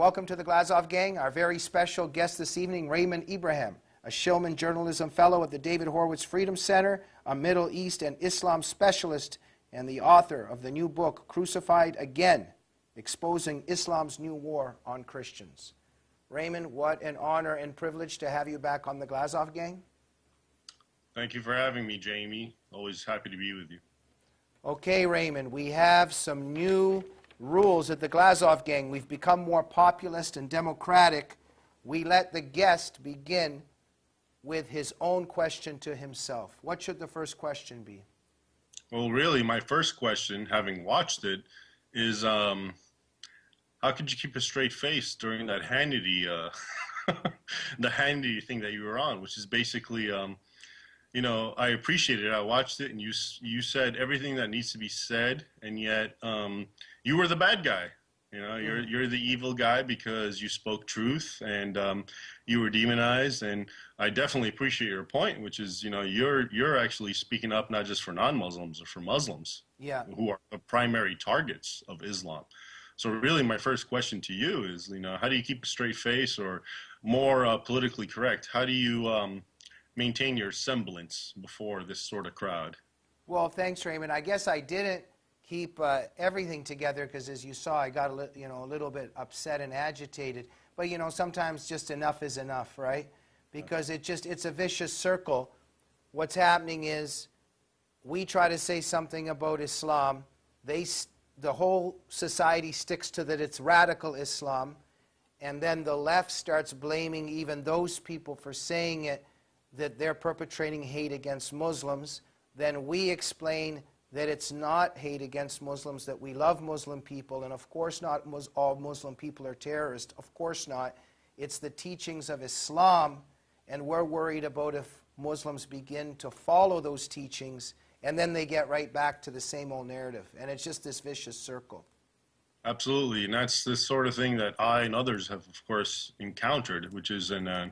Welcome to the Glazov Gang. Our very special guest this evening, Raymond Ibrahim, a Shillman Journalism Fellow at the David Horowitz Freedom Center, a Middle East and Islam specialist, and the author of the new book, Crucified Again Exposing Islam's New War on Christians. Raymond, what an honor and privilege to have you back on the Glazov Gang. Thank you for having me, Jamie. Always happy to be with you. Okay, Raymond, we have some new rules at the Glazov gang. We've become more populist and democratic. We let the guest begin with his own question to himself. What should the first question be? Well, really, my first question, having watched it, is um, how could you keep a straight face during that Hannity, uh, the Hannity thing that you were on, which is basically, um, you know, I appreciated it. I watched it, and you you said everything that needs to be said, and yet um, you were the bad guy. You know, you're mm-hmm. you're the evil guy because you spoke truth and um, you were demonized. And I definitely appreciate your point, which is, you know, you're you're actually speaking up not just for non-Muslims, but for Muslims, yeah, who are the primary targets of Islam. So really, my first question to you is, you know, how do you keep a straight face, or more uh, politically correct, how do you um, maintain your semblance before this sort of crowd? Well, thanks, Raymond. I guess I didn't keep uh, everything together because as you saw I got a, li- you know, a little bit upset and agitated. But you know sometimes just enough is enough, right? Because it just it's a vicious circle. What's happening is we try to say something about Islam. They the whole society sticks to that it's radical Islam. And then the left starts blaming even those people for saying it, that they're perpetrating hate against Muslims. Then we explain that it's not hate against Muslims, that we love Muslim people, and of course not all Muslim people are terrorists. Of course not. It's the teachings of Islam, and we're worried about if Muslims begin to follow those teachings, and then they get right back to the same old narrative. And it's just this vicious circle. Absolutely, and that's the sort of thing that I and others have, of course, encountered, which is in uh,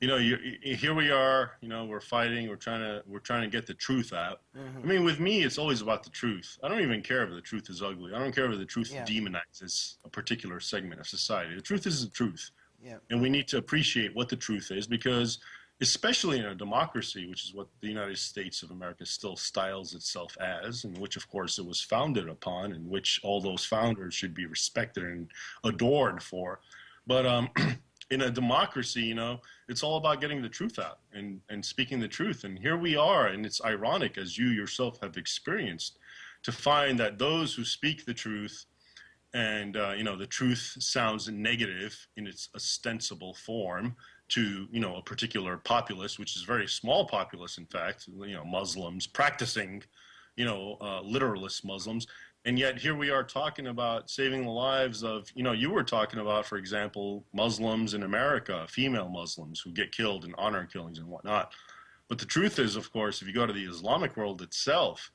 you know, you, here we are. You know, we're fighting. We're trying to we're trying to get the truth out. Mm-hmm. I mean, with me, it's always about the truth. I don't even care if the truth is ugly. I don't care if the truth yeah. demonizes a particular segment of society. The truth is the truth, yeah. and we need to appreciate what the truth is because, especially in a democracy, which is what the United States of America still styles itself as, and which, of course, it was founded upon, and which all those founders should be respected and adored for. But um, in a democracy, you know, it's all about getting the truth out and, and speaking the truth. And here we are, and it's ironic, as you yourself have experienced, to find that those who speak the truth and, uh, you know, the truth sounds negative in its ostensible form to, you know, a particular populace, which is very small populace, in fact, you know, Muslims practicing, you know, uh, literalist Muslims and yet here we are talking about saving the lives of you know you were talking about for example muslims in america female muslims who get killed in honor killings and whatnot. But the truth is of course if you go to the islamic world itself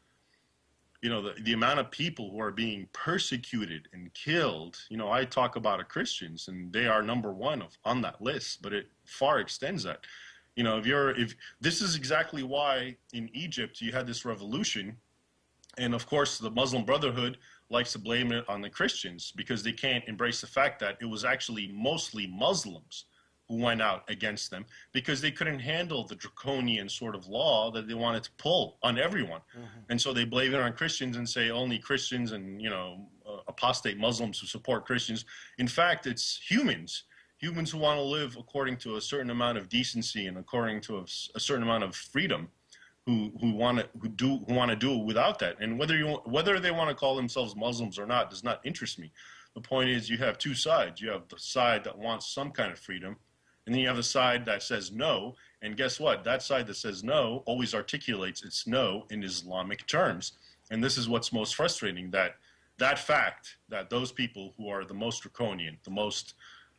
you know the, the amount of people who are being persecuted and killed you know i talk about christians and they are number one of, on that list but it far extends that. You know if you're if this is exactly why in egypt you had this revolution and of course, the Muslim Brotherhood likes to blame it on the Christians because they can't embrace the fact that it was actually mostly Muslims who went out against them because they couldn't handle the draconian sort of law that they wanted to pull on everyone. Mm-hmm. And so they blame it on Christians and say only Christians and, you know, uh, apostate Muslims who support Christians. In fact, it's humans, humans who want to live according to a certain amount of decency and according to a, a certain amount of freedom who who want to who do who want to do it without that. And whether you whether they want to call themselves Muslims or not does not interest me. The point is, you have two sides. You have the side that wants some kind of freedom, and then you have the side that says no. And guess what? That side that says no always articulates its no in Islamic terms. And this is what's most frustrating that that fact that those people who are the most draconian, the most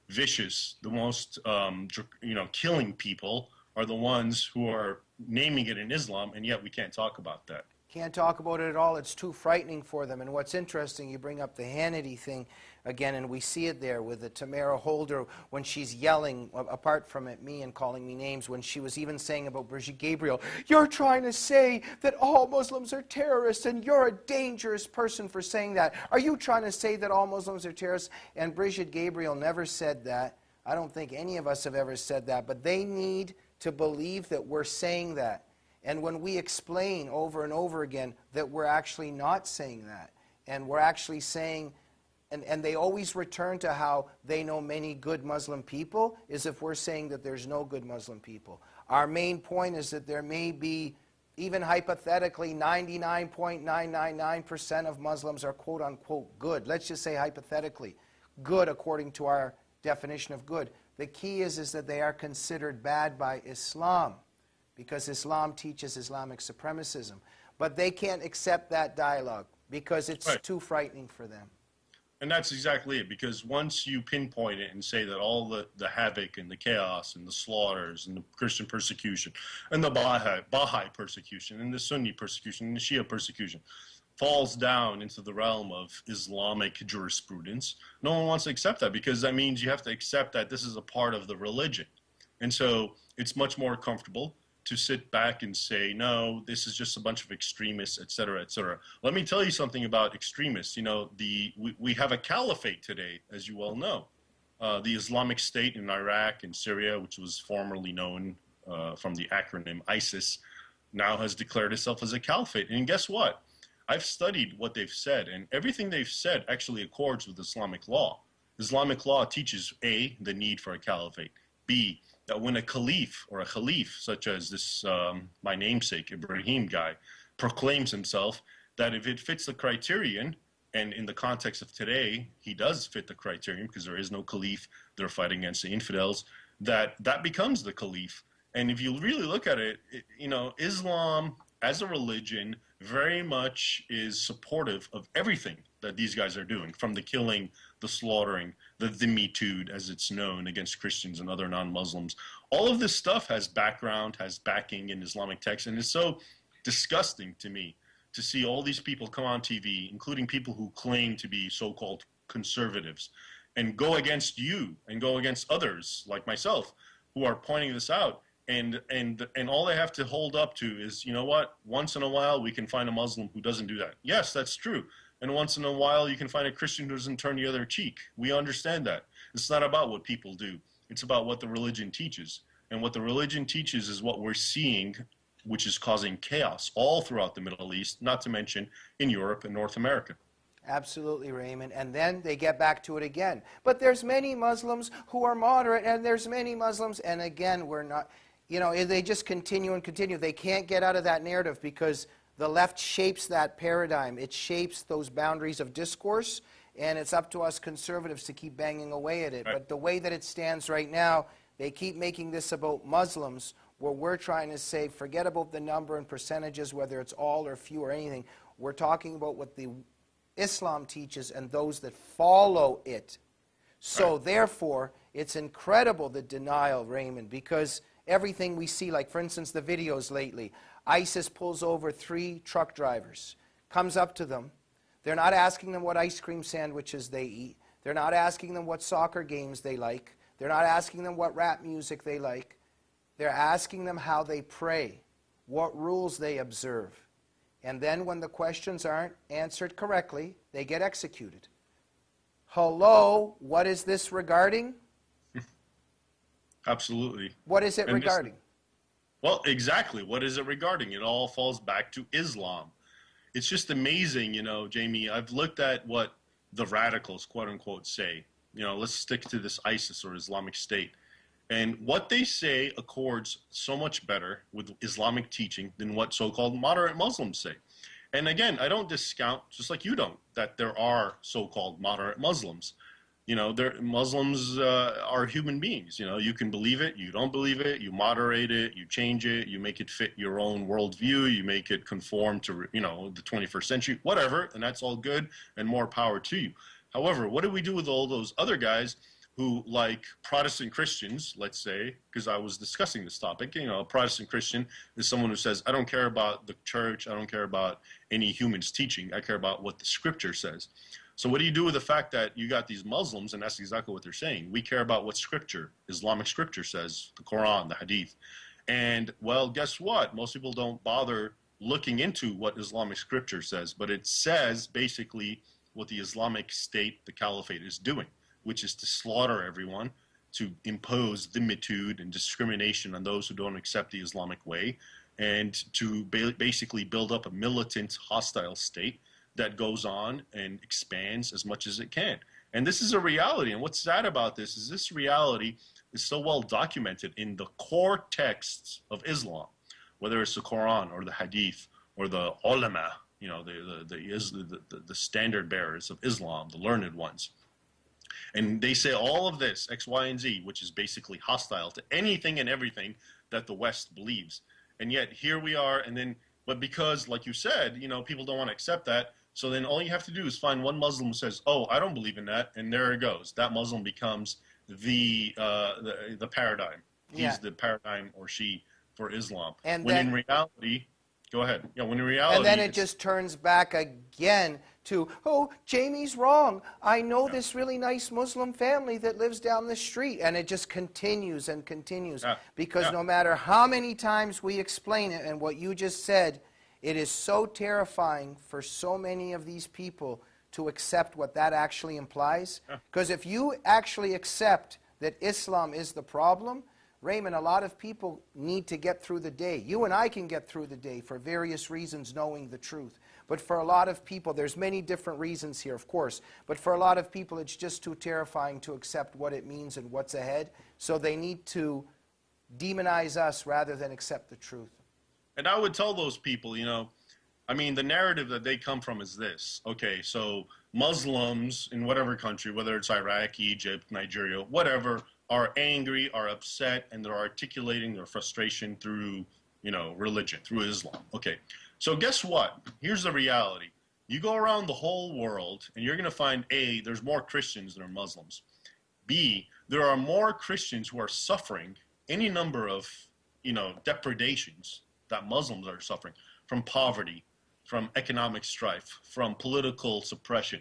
vicious, the most um, you know killing people are the ones who are naming it in Islam, and yet we can't talk about that. Can't talk about it at all. It's too frightening for them. And what's interesting, you bring up the Hannity thing again, and we see it there with the Tamara Holder when she's yelling, apart from it, me and calling me names, when she was even saying about Brigitte Gabriel, You're trying to say that all Muslims are terrorists, and you're a dangerous person for saying that. Are you trying to say that all Muslims are terrorists? And Brigitte Gabriel never said that. I don't think any of us have ever said that, but they need to believe that we're saying that. And when we explain over and over again that we're actually not saying that, and we're actually saying, and, and they always return to how they know many good Muslim people, is if we're saying that there's no good Muslim people. Our main point is that there may be, even hypothetically, 99.999% of Muslims are quote unquote good. Let's just say hypothetically, good according to our definition of good. The key is, is that they are considered bad by Islam because Islam teaches Islamic supremacism. But they can't accept that dialogue because it's right. too frightening for them. And that's exactly it, because once you pinpoint it and say that all the, the havoc and the chaos and the slaughters and the Christian persecution and the Baha'i, Baha'i persecution and the Sunni persecution and the Shia persecution falls down into the realm of Islamic jurisprudence, no one wants to accept that because that means you have to accept that this is a part of the religion. And so it's much more comfortable to sit back and say, no, this is just a bunch of extremists, et cetera, et cetera. Let me tell you something about extremists. You know, the, we, we have a caliphate today, as you well know. Uh, the Islamic State in Iraq and Syria, which was formerly known uh, from the acronym ISIS, now has declared itself as a caliphate. And guess what? I've studied what they've said, and everything they've said actually accords with Islamic law. Islamic law teaches A, the need for a caliphate, B, that when a caliph or a khalif, such as this, um, my namesake, Ibrahim guy, proclaims himself, that if it fits the criterion, and in the context of today, he does fit the criterion because there is no caliph, they're fighting against the infidels, that that becomes the caliph. And if you really look at it, it you know, Islam as a religion very much is supportive of everything that these guys are doing, from the killing, the slaughtering, the dhimmitude, as it's known, against Christians and other non-Muslims. All of this stuff has background, has backing in Islamic texts, and it's so disgusting to me to see all these people come on TV, including people who claim to be so-called conservatives, and go against you and go against others like myself who are pointing this out and and and all they have to hold up to is you know what? Once in a while we can find a muslim who doesn't do that. Yes that's true. And once in a while you can find a christian who doesn't turn the other cheek. We understand that. It's not about what people do. It's about what the religion teaches. And what the religion teaches is what we're seeing which is causing chaos all throughout the middle east not to mention in europe and north america. Absolutely, Raymond. And then they get back to it again. But there's many Muslims who are moderate, and there's many Muslims, and again, we're not you know, they just continue and continue. They can't get out of that narrative because the left shapes that paradigm. It shapes those boundaries of discourse, and it's up to us conservatives to keep banging away at it. Right. But the way that it stands right now, they keep making this about Muslims, where we're trying to say, forget about the number and percentages, whether it's all or few or anything. We're talking about what the Islam teaches and those that follow it. So, right. therefore, it's incredible the denial, Raymond, because everything we see, like for instance the videos lately. ISIS pulls over three truck drivers, comes up to them. They're not asking them what ice cream sandwiches they eat. They're not asking them what soccer games they like. They're not asking them what rap music they like. They're asking them how they pray, what rules they observe. And then when the questions aren't answered correctly, they get executed. Hello, what is this regarding? Absolutely. What is it and regarding? Well, exactly. What is it regarding? It all falls back to Islam. It's just amazing, you know, Jamie. I've looked at what the radicals, quote unquote, say. You know, let's stick to this ISIS or Islamic State. And what they say accords so much better with Islamic teaching than what so called moderate Muslims say. And again, I don't discount, just like you don't, that there are so called moderate Muslims you know, Muslims uh, are human beings. You know, you can believe it, you don't believe it, you moderate it, you change it, you make it fit your own worldview, you make it conform to, you know, the 21st century, whatever, and that's all good and more power to you. However, what do we do with all those other guys who like Protestant Christians, let's say, because I was discussing this topic. You know, a Protestant Christian is someone who says, I don't care about the church, I don't care about any human's teaching, I care about what the scripture says. So what do you do with the fact that you got these Muslims, and that's exactly what they're saying? We care about what scripture, Islamic scripture says, the Quran, the Hadith. And well, guess what? Most people don't bother looking into what Islamic scripture says, but it says basically what the Islamic State, the Caliphate, is doing which is to slaughter everyone, to impose dhimmitude and discrimination on those who don't accept the Islamic way, and to ba- basically build up a militant, hostile state that goes on and expands as much as it can. And this is a reality. And what's sad about this is this reality is so well documented in the core texts of Islam, whether it's the Quran or the Hadith or the ulama, you know, the, the, the, the, the standard bearers of Islam, the learned ones. And they say all of this, X, Y, and Z, which is basically hostile to anything and everything that the West believes. And yet here we are, and then, but because, like you said, you know, people don't want to accept that, so then all you have to do is find one Muslim who says, "Oh, I don't believe in that," and there it goes. That Muslim becomes the uh, the, the paradigm. He's Yeah. the paradigm or she for Islam. And when then- in reality, go ahead. Yeah, when in reality, And then it just turns back again to, oh, Jamie's wrong. I know this really nice Muslim family that lives down the street. And it just continues and continues. Yeah. Because Yeah. no matter how many times we explain it, and what you just said, it is so terrifying for so many of these people to accept what that actually implies. Because if you actually accept that Islam is the problem, Raymond, a lot of people need to get through the day. You and I can get through the day for various reasons, knowing the truth. But for a lot of people, there's many different reasons here, of course. But for a lot of people, it's just too terrifying to accept what it means and what's ahead. So they need to demonize us rather than accept the truth. And I would tell those people, you know, I mean, the narrative that they come from is this. Okay, so Muslims in whatever country, whether it's Iraq, Egypt, Nigeria, whatever, are angry, are upset, and they're articulating their frustration through, you know, religion, through Islam. Okay, so guess what? Here's the reality. You go around the whole world, and you're going to find A, there's more Christians than are Muslims. B, there are more Christians who are suffering any number of, you know, depredations that Muslims are suffering from poverty, from economic strife, from political suppression.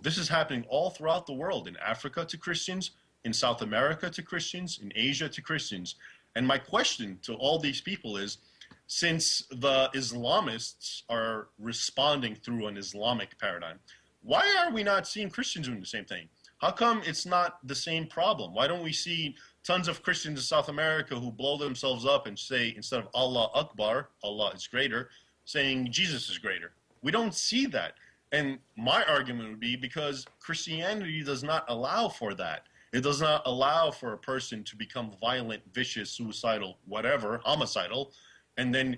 This is happening all throughout the world in Africa to Christians, in South America to Christians, in Asia to Christians. And my question to all these people is since the Islamists are responding through an Islamic paradigm, why are we not seeing Christians doing the same thing? How come it's not the same problem? Why don't we see tons of Christians in South America who blow themselves up and say, instead of Allah Akbar, Allah is greater, saying Jesus is greater? We don't see that. And my argument would be because Christianity does not allow for that. It does not allow for a person to become violent, vicious, suicidal, whatever, homicidal, and then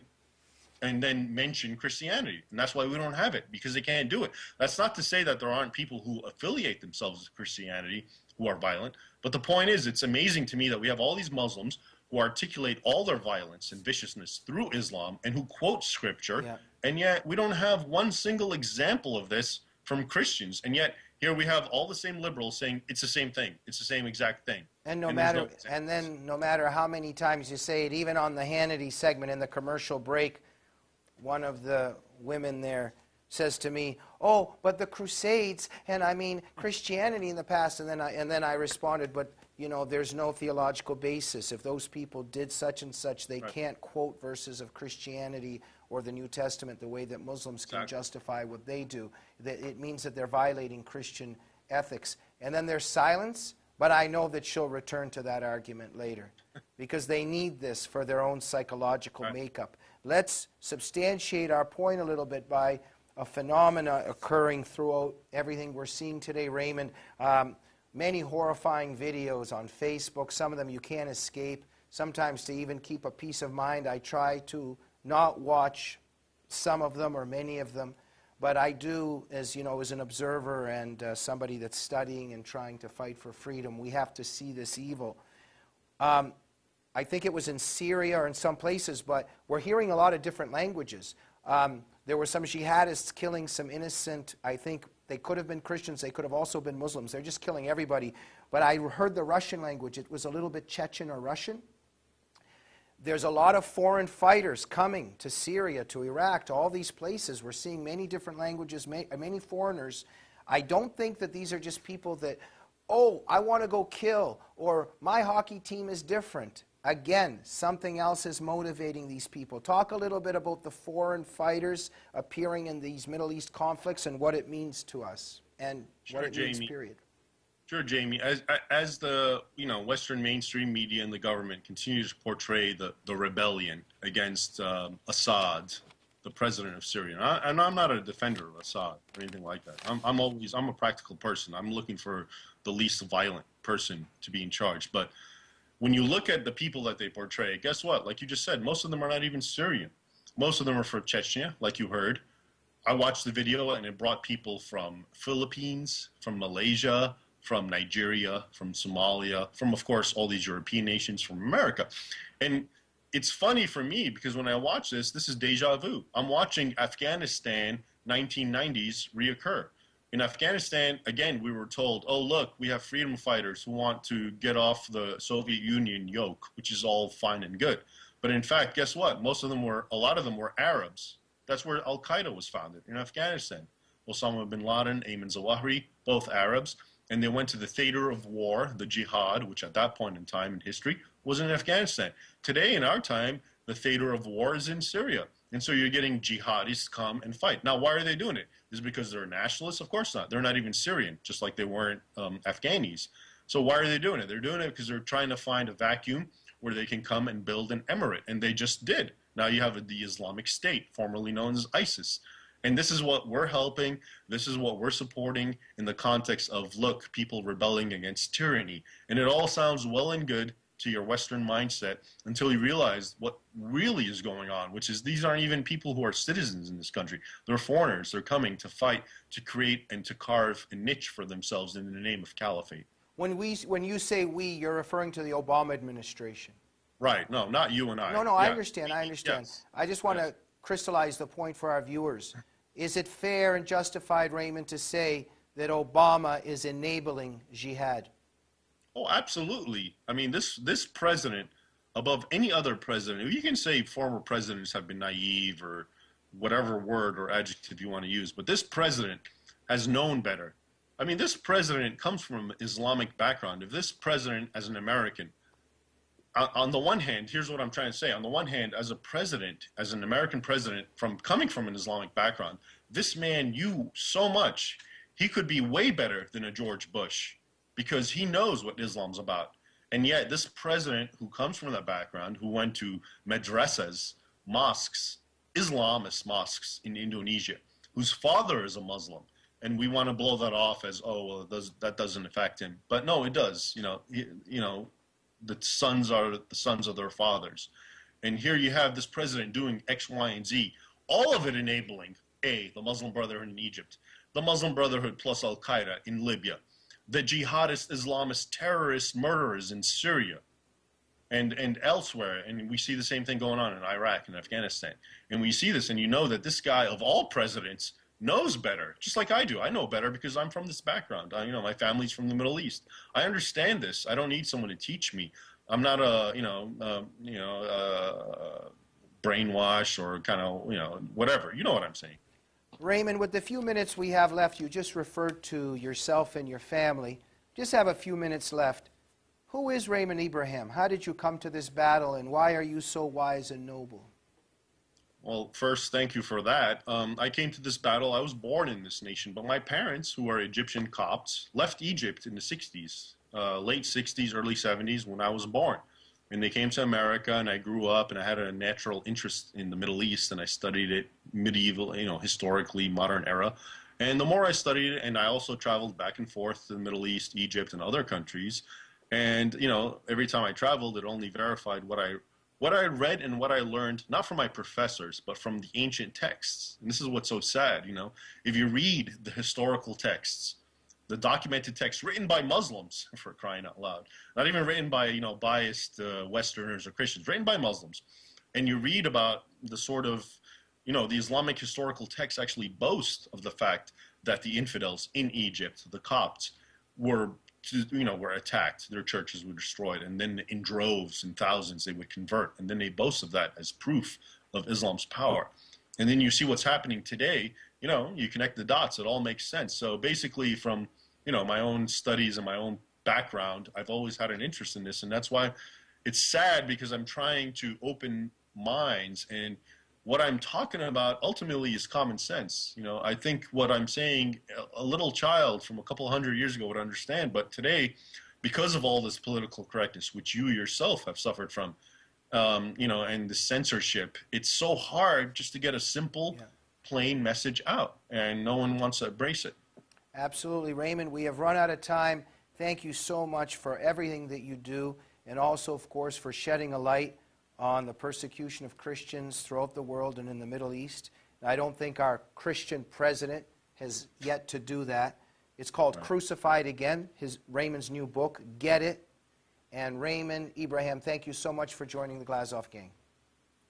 and then mention Christianity. And that's why we don't have it, because they can't do it. That's not to say that there aren't people who affiliate themselves with Christianity who are violent, but the point is, it's amazing to me that we have all these Muslims who articulate all their violence and viciousness through Islam and who quote scripture, Yeah. and yet we don't have one single example of this from Christians. And yet here we have all the same liberals saying it's the same thing, it's the same exact thing. And no there's matter, no and then no matter how many times you say it, even on the Hannity segment in the commercial break, one of the women there says to me, "Oh, but the Crusades and I mean Christianity in the past." And then I and then I responded, "But you know, there's no theological basis. If those people did such and such, they Right. can't quote verses of Christianity or the New Testament the way that Muslims can Exactly. justify what they do. That it means that they're violating Christian ethics. And then there's silence, but I know that she'll return to that argument later because they need this for their own psychological Right. makeup. Let's substantiate our point a little bit by a phenomena occurring throughout everything we're seeing today, Raymond. Um, many horrifying videos on Facebook. Some of them you can't escape. Sometimes, to even keep a peace of mind, I try to not watch some of them or many of them. But I do, as you know, as an observer and uh, somebody that's studying and trying to fight for freedom, we have to see this evil. Um, I think it was in Syria or in some places, but we're hearing a lot of different languages. Um, there were some jihadists killing some innocent, I think they could have been Christians, they could have also been Muslims. They're just killing everybody. But I heard the Russian language. It was a little bit Chechen or Russian. There's a lot of foreign fighters coming to Syria, to Iraq, to all these places. We're seeing many different languages, many foreigners. I don't think that these are just people that, oh, I want to go kill, or my hockey team is different. Again, something else is motivating these people. Talk a little bit about the foreign fighters appearing in these Middle East conflicts and what it means to us and sure, what it Jamie. means, period. Sure, Jamie. As as the you know Western mainstream media and the government continue to portray the, the rebellion against um, Assad, the president of Syria, and, I, and I'm not a defender of Assad or anything like that. I'm, I'm always I'm a practical person. I'm looking for the least violent person to be in charge. But when you look at the people that they portray, guess what? Like you just said, most of them are not even Syrian. Most of them are from Chechnya, like you heard. I watched the video and it brought people from Philippines, from Malaysia, from Nigeria, from Somalia, from, of course, all these European nations, from America. And it's funny for me because when I watch this, this is deja vu. I'm watching Afghanistan 1990s reoccur. In Afghanistan, again, we were told, oh, look, we have freedom fighters who want to get off the Soviet Union yoke, which is all fine and good. But in fact, guess what? Most of them were, a lot of them were Arabs. That's where Al Qaeda was founded, in Afghanistan. Osama bin Laden, Ayman Zawahiri, both Arabs and they went to the theater of war, the jihad, which at that point in time in history was in Afghanistan. Today, in our time, the theater of war is in Syria. And so you're getting jihadis come and fight. Now, why are they doing it? Is because they're nationalists? Of course not. They're not even Syrian, just like they weren't um, Afghanis. So why are they doing it? They're doing it because they're trying to find a vacuum where they can come and build an emirate. And they just did. Now you have the Islamic State, formerly known as ISIS. And this is what we're helping. This is what we're supporting in the context of look, people rebelling against tyranny. And it all sounds well and good to your Western mindset until you realize what really is going on, which is these aren't even people who are citizens in this country. They're foreigners. They're coming to fight, to create, and to carve a niche for themselves in the name of caliphate. When, we, when you say we, you're referring to the Obama administration. Right. No, not you and I. No, no, yeah. I understand. I understand. Yes. I just want yes. to crystallize the point for our viewers. Is it fair and justified, Raymond, to say that Obama is enabling jihad? Oh, absolutely. I mean, this this president, above any other president, you can say former presidents have been naive or whatever word or adjective you want to use, but this president has known better. I mean, this president comes from Islamic background. If this president, as an American, on the one hand, here's what I'm trying to say. On the one hand, as a president, as an American president, from coming from an Islamic background, this man knew so much. He could be way better than a George Bush because he knows what Islam's about. And yet, this president who comes from that background, who went to madrasas, mosques, Islamist mosques in Indonesia, whose father is a Muslim, and we want to blow that off as, oh, well, does, that doesn't affect him. But no, it does. You know, you know, the sons are the sons of their fathers. And here you have this president doing X, Y, and Z, all of it enabling A, the Muslim Brotherhood in Egypt, the Muslim Brotherhood plus Al Qaeda in Libya, the jihadist Islamist terrorist murderers in Syria and, and elsewhere. And we see the same thing going on in Iraq and Afghanistan. And we see this, and you know that this guy, of all presidents, knows better, just like I do. I know better because I'm from this background. I, you know, my family's from the Middle East. I understand this. I don't need someone to teach me. I'm not a, you know, uh, you know, uh, brainwash or kind of, you know, whatever. You know what I'm saying. Raymond, with the few minutes we have left, you just referred to yourself and your family. Just have a few minutes left. Who is Raymond Ibrahim? How did you come to this battle, and why are you so wise and noble? Well, first, thank you for that. Um, I came to this battle. I was born in this nation, but my parents, who are Egyptian Copts, left Egypt in the 60s, uh, late 60s, early 70s, when I was born. And they came to America, and I grew up, and I had a natural interest in the Middle East, and I studied it medieval, you know, historically, modern era. And the more I studied it, and I also traveled back and forth to the Middle East, Egypt, and other countries. And, you know, every time I traveled, it only verified what I what I read and what I learned, not from my professors, but from the ancient texts. And this is what's so sad, you know. If you read the historical texts, the documented texts written by Muslims, for crying out loud, not even written by, you know, biased uh, Westerners or Christians, written by Muslims, and you read about the sort of you know, the Islamic historical texts actually boast of the fact that the infidels in Egypt, the Copts, were you know were attacked their churches were destroyed and then in droves and thousands they would convert. And then they boast of that as proof of islam's power. And then you see what's happening today you know you connect the dots it all makes sense. So basically from you know my own studies and my own background i've always had an interest in this and that's why it's sad because i'm trying to open minds and what I'm talking about ultimately is common sense. You know, I think what I'm saying, a little child from a couple hundred years ago would understand, but today, because of all this political correctness, which you yourself have suffered from, um, you know, and the censorship, it's so hard just to get a simple, yeah. plain message out, and no one wants to embrace it. Absolutely, Raymond. We have run out of time. Thank you so much for everything that you do, and also, of course, for shedding a light on the persecution of Christians throughout the world and in the Middle East. I don't think our Christian president has yet to do that. It's called right. Crucified Again, his Raymond's new book. Get it. And Raymond Ibrahim, thank you so much for joining the Glazov gang.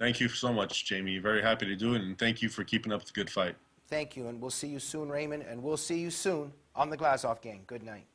Thank you so much, Jamie. Very happy to do it, and thank you for keeping up the good fight. Thank you, and we'll see you soon, Raymond, and we'll see you soon on the Glazov gang. Good night.